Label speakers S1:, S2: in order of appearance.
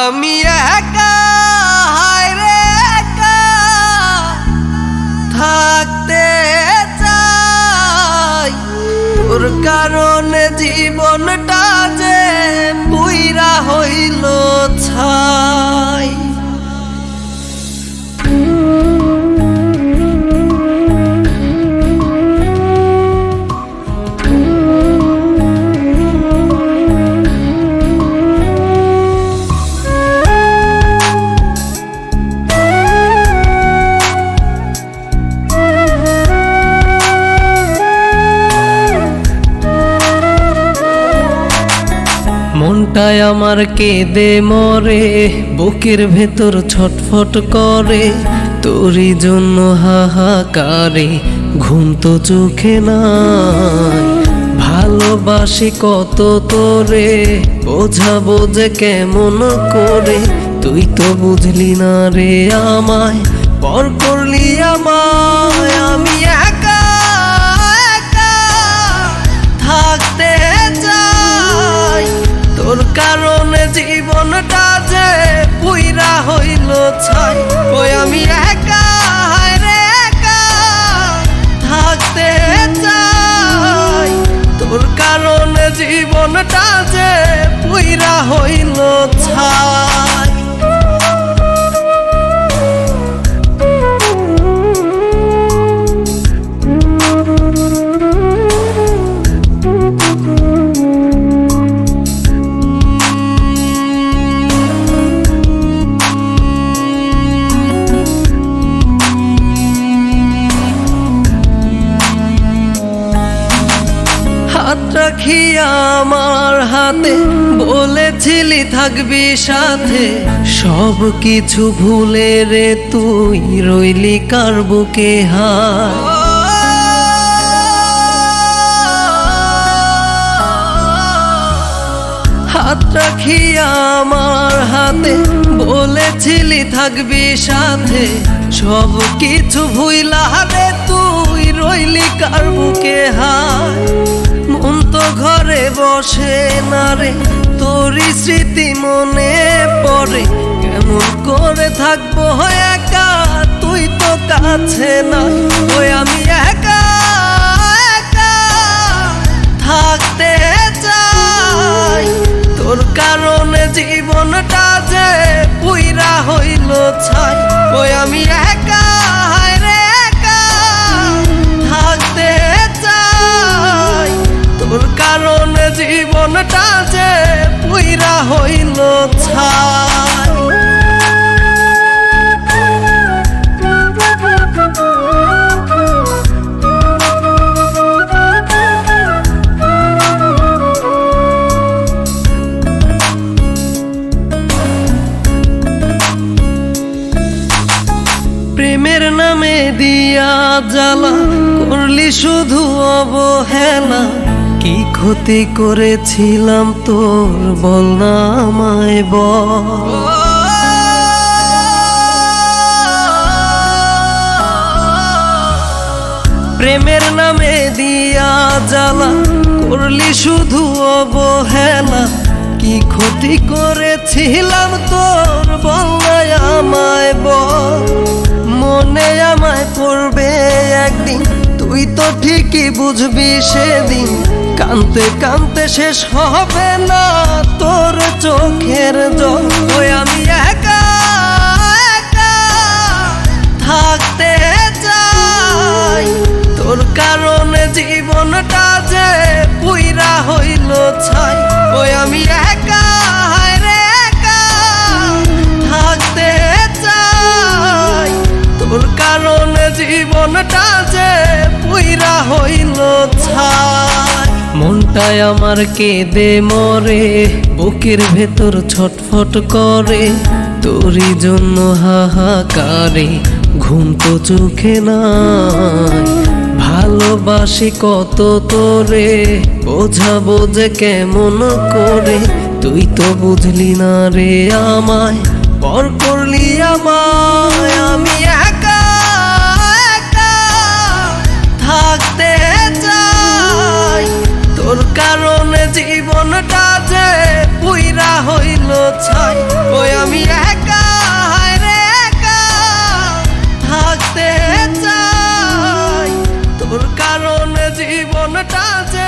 S1: আমি একা হায় রে একা থাকতে চাই। তোর কারণে জীবনটা যে পুইরা হইল মনটায় আমার কেঁদে মরে, বুকের ভেতর ছটফট করে। তোরই জন্য হাহাকারে ঘুম তো চোখে নাই। ভালোবাসি কত তোরে, বোঝাবো যে কেমন করে। তুই তো বুঝলি না রে আমায়, পর করলি আমায়, আমি একা আমার হাতে, বলেছিলি থাকবি সাথে। সব কিছু ভুলে রে তুই রইলি কার বুকে হাত। রাখি আমার হাতে, বলেছিলি থাকবি সাথে। সব কিছু ভুইলা রে তুই রইলি কার বুকে হায় মন তো ঘরে বসে না রে? তোরই স্মৃতি মনে পড়ে। কেমন করে থাকব একা? তুই তো কাছে না ওই আমি একা একা থাকতে চাই। তোর কারণে জীবনটা যে পুইরা হইল ছাই। ওই আমি একা পুইরা হইল প্রেমের নামে দিয়া জ্বালা করলি শুধু অবহেলা। কি ক্ষতি করেছিলাম তোর? বল না আমায় বল। প্রেমের নামে দিয়া জ্বালা, করলি শুধু অবহেলা। কি ক্ষতি করেছিলাম তোর? বলাই আমায় বল। মনে আমায় পড়বে একদিন, তুই তো ঠিকই বুঝবি সেদিন। কানতে কানতে শেষ হবে না। তোর চোখের জল আমি একা একা থাকতে চাই। তোর কারণে জীবনটা যে পুইরা হইল ছাই, ওই আমি একা। মনটায় আমার কেঁদে মরে, বুকের ভেতর ছটফট করে। তোরই জন্য হাহাকারে ঘুম তো চোখে নাই। ভালোবাসি কত তোরে, বোঝাবো যে কেমন করে। তুই তো বুঝলি না রে আমায়, পর করলি আমায়। घटा से